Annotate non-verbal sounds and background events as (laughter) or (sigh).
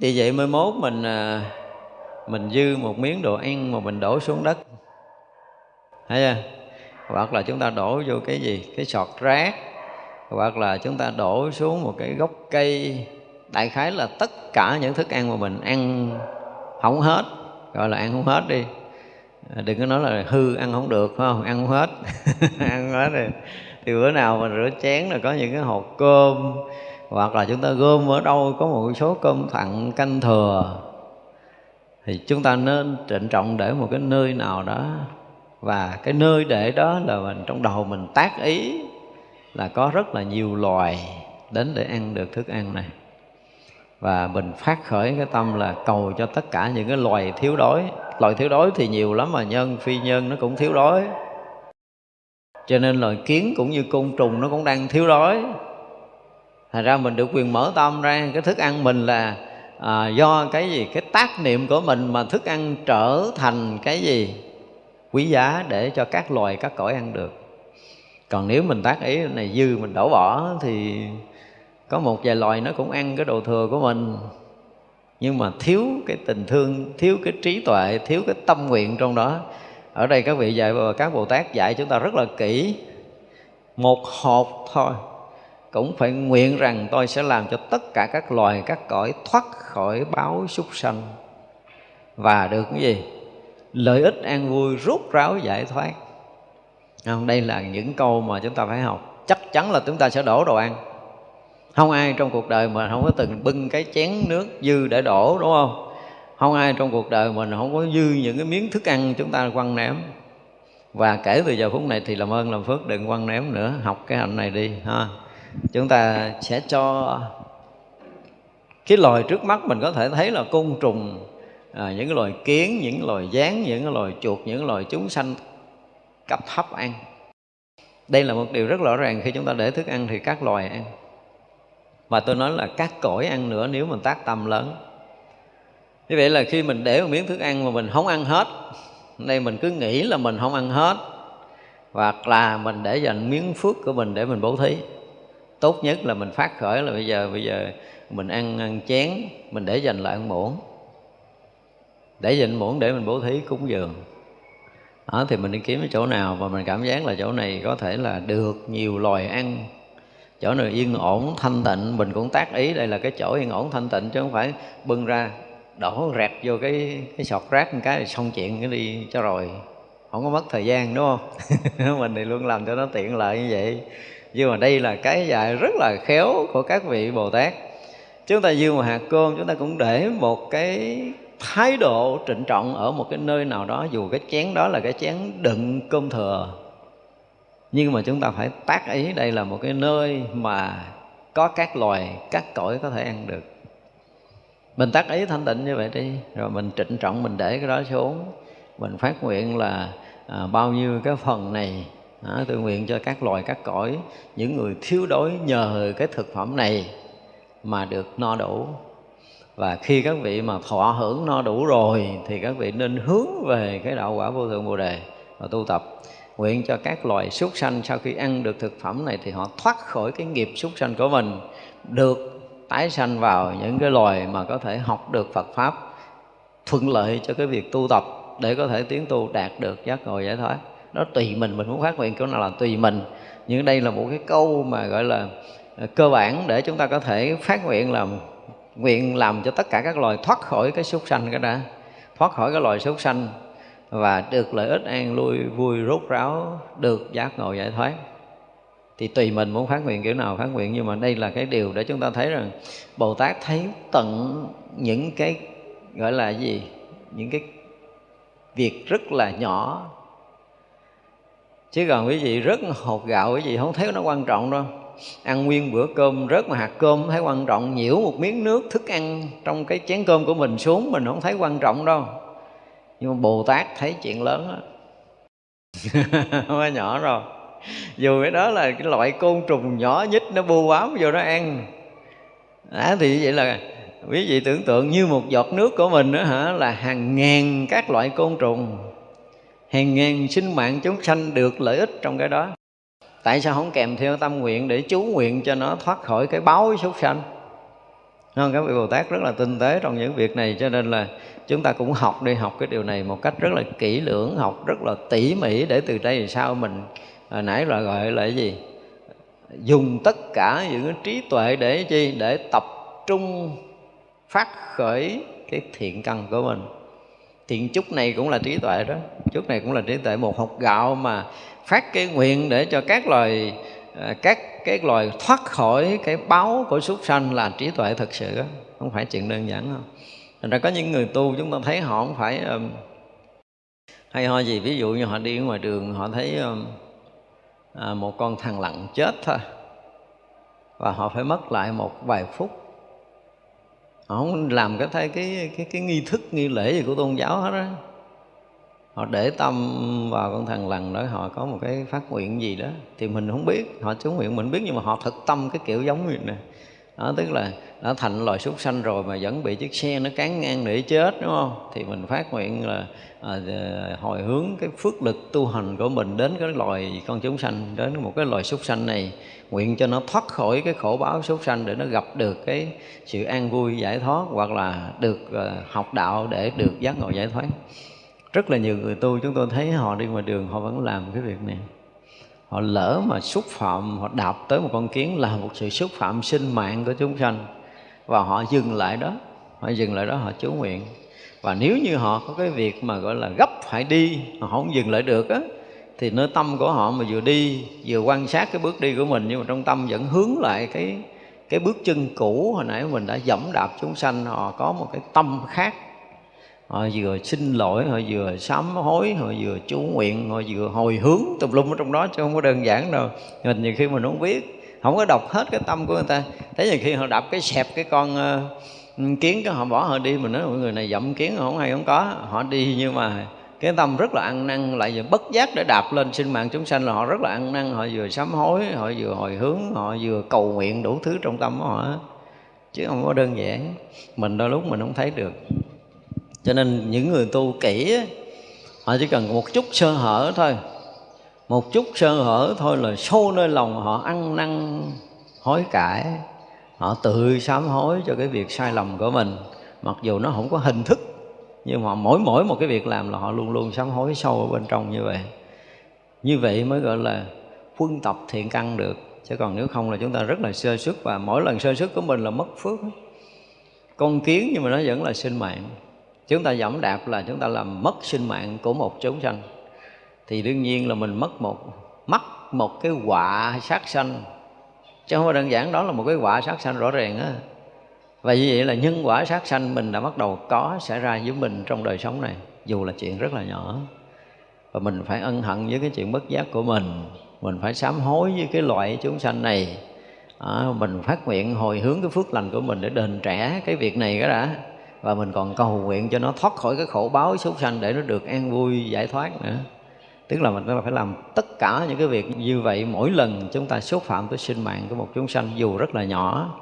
vì vậy mới mốt mình à, mình dư một miếng đồ ăn mà mình đổ xuống đất. Thấy chưa? Hoặc là chúng ta đổ vô cái gì? Cái sọt rác. Hoặc là chúng ta đổ xuống một cái gốc cây. Đại khái là tất cả những thức ăn mà mình ăn không hết. Gọi là ăn không hết đi. À, đừng có nói là hư ăn không được, phải không? Ăn không hết. (laughs) Ăn không hết rồi. Thì bữa nào mà rửa chén là có những cái hộp cơm hoặc là chúng ta gom ở đâu có một số cơm thặng canh thừa, thì chúng ta nên trịnh trọng để một cái nơi nào đó. Và cái nơi để đó là mình, trong đầu mình tác ý là có rất là nhiều loài đến để ăn được thức ăn này. Và mình phát khởi cái tâm là cầu cho tất cả những cái loài thiếu đói. Loài thiếu đói thì nhiều lắm mà, nhân, phi nhân nó cũng thiếu đói. Cho nên loài kiến cũng như côn trùng nó cũng đang thiếu đói thành ra mình được quyền mở tâm ra cái thức ăn mình là à, do cái gì? Cái tác niệm của mình mà thức ăn trở thành cái gì? Quý giá để cho các loài các cõi ăn được. Còn nếu mình tác ý này dư mình đổ bỏ thì có một vài loài nó cũng ăn cái đồ thừa của mình. Nhưng mà thiếu cái tình thương thiếu cái trí tuệ thiếu cái tâm nguyện trong đó. Ở đây các vị dạy và các bồ tát dạy chúng ta rất là kỹ. Một hộp thôi cũng phải nguyện rằng tôi sẽ làm cho tất cả các loài, các cõi thoát khỏi báo súc sanh. Và được cái gì? Lợi ích an vui rút ráo giải thoát. Không, đây là những câu mà chúng ta phải học. Chắc chắn là chúng ta sẽ đổ đồ ăn. Không ai trong cuộc đời mà không có từng bưng cái chén nước dư để đổ, đúng không? Không ai trong cuộc đời mình không có dư những cái miếng thức ăn chúng ta quăng ném. Và kể từ giờ phút này thì làm ơn làm phước, đừng quăng ném nữa. Học cái hành này đi, ha chúng ta sẽ cho cái loài trước mắt mình có thể thấy là côn trùng à, những cái loài kiến những loài gián những cái loài chuột những loài chúng sanh cấp thấp ăn. Đây là một điều rất rõ ràng khi chúng ta để thức ăn thì các loài ăn. Và tôi nói là các cõi ăn nữa nếu mình tác tâm lớn. Như vậy là khi mình để một miếng thức ăn mà mình không ăn hết đây mình cứ nghĩ là mình không ăn hết hoặc là mình để dành miếng phước của mình để mình bố thí tốt nhất là mình phát khởi là bây giờ bây giờ mình ăn, ăn chén mình để dành lại ăn muỗng. Để dành muỗng để mình bố thí cúng dường. Đó, thì mình đi kiếm cái chỗ nào mà mình cảm giác là chỗ này có thể là được nhiều loài ăn. Chỗ nào yên ổn thanh tịnh mình cũng tác ý đây là cái chỗ yên ổn thanh tịnh chứ không phải bưng ra đổ rẹt vô cái cái sọt rác một cái thì xong chuyện cái đi cho rồi. Không có mất thời gian đúng không? (laughs) Mình thì luôn làm cho nó tiện lợi như vậy nhưng mà đây là cái dạy rất là khéo của các vị bồ tát. Chúng ta dương một hạt cơm chúng ta cũng để một cái thái độ trịnh trọng ở một cái nơi nào đó dù cái chén đó là cái chén đựng cơm thừa. Nhưng mà chúng ta phải tác ý đây là một cái nơi mà có các loài các cõi có thể ăn được. Mình tác ý thanh tịnh như vậy đi rồi mình trịnh trọng mình để cái đó xuống. Mình phát nguyện là à, bao nhiêu cái phần này đó, tôi nguyện cho các loài các cõi những người thiếu đói nhờ cái thực phẩm này mà được no đủ. Và khi các vị mà thọ hưởng no đủ rồi thì các vị nên hướng về cái đạo quả vô thượng bồ đề và tu tập. Nguyện cho các loài súc sanh sau khi ăn được thực phẩm này thì họ thoát khỏi cái nghiệp súc sanh của mình được tái sanh vào những cái loài mà có thể học được Phật pháp thuận lợi cho cái việc tu tập để có thể tiến tu đạt được giác ngộ giải thoát nó tùy mình mình muốn phát nguyện chỗ nào là tùy mình. Nhưng đây là một cái câu mà gọi là à, cơ bản để chúng ta có thể phát nguyện làm nguyện làm cho tất cả các loài thoát khỏi cái súc sanh cái đã, thoát khỏi cái loài súc sanh và được lợi ích an lui, vui rốt ráo, được giác ngộ, giải thoát. Thì tùy mình muốn phát nguyện kiểu nào phát nguyện, nhưng mà đây là cái điều để chúng ta thấy rằng Bồ Tát thấy tận những cái, gọi là gì, những cái việc rất là nhỏ chứ còn quý vị rất hột gạo quý vị không thấy nó quan trọng đâu. Ăn nguyên bữa cơm rớt mà hạt cơm thấy quan trọng nhiễu một miếng nước thức ăn trong cái chén cơm của mình xuống mình không thấy quan trọng đâu. Nhưng mà bồ tát thấy chuyện lớn á. (laughs) Không nhỏ rồi dù cái đó là cái loại côn trùng nhỏ nhất nó bu bám vô nó ăn. À, thì vậy là quý vị tưởng tượng như một giọt nước của mình đó hả là hàng ngàn các loại côn trùng hàng ngàn sinh mạng chúng sanh được lợi ích trong cái đó. Tại sao không kèm theo tâm nguyện để chú nguyện cho nó thoát khỏi cái báo súc sanh? Không, các vị bồ tát rất là tinh tế trong những việc này, cho nên là chúng ta cũng học đi, học cái điều này một cách rất là kỹ lưỡng, học rất là tỉ mỉ để từ đây sau mình hồi nãy là gọi là cái gì? Dùng tất cả những cái trí tuệ để chi? Để tập trung phát khởi cái thiện căn của mình thiện chút này cũng là trí tuệ đó chút này cũng là trí tuệ một hột gạo mà phát cái nguyện để cho các loài à, các cái loài thoát khỏi cái báo của súc sanh là trí tuệ thật sự đó. không phải chuyện đơn giản không Thành ra có những người tu chúng ta thấy họ không phải um, hay ho gì ví dụ như họ đi ở ngoài đường họ thấy um, à, một con thằng lặng chết thôi và họ phải mất lại một vài phút họ không làm cái thay cái cái cái nghi thức, nghi lễ gì của tôn giáo hết á. Họ để tâm vào con thằng lằn đó, họ có một cái phát nguyện gì đó. Thì mình không biết, họ chú nguyện mình biết, nhưng mà họ thực tâm cái kiểu giống như này đó tức là đã thành loài súc sanh rồi mà vẫn bị chiếc xe nó cán ngang để chết đúng không? Thì mình phát nguyện là à, hồi hướng cái phước lực tu hành của mình đến cái loài con chúng sanh đến một cái loài súc sanh này nguyện cho nó thoát khỏi cái khổ báo súc sanh để nó gặp được cái sự an vui giải thoát hoặc là được à, học đạo để được giác ngộ giải thoát. Rất là nhiều người tu chúng tôi thấy họ đi ngoài đường họ vẫn làm cái việc này họ lỡ mà xúc phạm, họ đạp tới một con kiến là một sự xúc phạm sinh mạng của chúng sanh. Và họ dừng lại đó, họ dừng lại đó, họ chú nguyện. Và nếu như họ có cái việc mà gọi là gấp phải đi họ không dừng lại được á, thì nơi tâm của họ mà vừa đi, vừa quan sát cái bước đi của mình, nhưng mà trong tâm vẫn hướng lại cái cái bước chân cũ hồi nãy mình đã dẫm đạp chúng sanh, họ có một cái tâm khác họ vừa xin lỗi họ vừa sám hối họ vừa chú nguyện họ vừa hồi hướng tùm lum ở trong đó chứ không có đơn giản đâu. Mình nhiều khi mình không biết không có đọc hết cái tâm của người ta. Thế nhiều khi họ đập cái xẹp cái con uh, kiến cái họ bỏ họ đi mình nói mọi người này dậm kiến không hay không có. Họ đi nhưng mà cái tâm rất là ăn năn lại vừa bất giác để đạp lên sinh mạng chúng sanh là họ rất là ăn năn. Họ vừa sám hối họ vừa hồi hướng họ vừa cầu nguyện đủ thứ trong tâm của họ chứ không có đơn giản. Mình đôi lúc mình không thấy được cho nên những người tu kỹ họ chỉ cần một chút sơ hở thôi. Một chút sơ hở thôi là sâu nơi lòng họ ăn năn, hối cải. Họ tự sám hối cho cái việc sai lầm của mình. Mặc dù nó không có hình thức, nhưng mà mỗi mỗi một cái việc làm là họ luôn luôn sám hối sâu ở bên trong như vậy. Như vậy mới gọi là quân tập thiện căn được. Chứ còn nếu không là chúng ta rất là sơ xuất và mỗi lần sơ xuất của mình là mất phước. Con kiến nhưng mà nó vẫn là sinh mạng chúng ta dẫm đạp là chúng ta làm mất sinh mạng của một chúng sanh. Thì đương nhiên là mình mất một mất một cái quả sát sanh. Chứ không phải đơn giản đó là một cái quả sát sanh rõ ràng á. Và như vậy là nhân quả sát sanh mình đã bắt đầu có xảy ra với mình trong đời sống này dù là chuyện rất là nhỏ. Và mình phải ân hận với cái chuyện bất giác của mình. Mình phải sám hối với cái loại chúng sanh này. À, mình phát nguyện hồi hướng cái phước lành của mình để đền trả cái việc này cái đã và mình còn cầu nguyện cho nó thoát khỏi cái khổ báo súc sanh để nó được an vui, giải thoát nữa. Tức là mình phải làm tất cả những cái việc như vậy mỗi lần chúng ta xúc phạm tới sinh mạng của một chúng sanh, dù rất là nhỏ.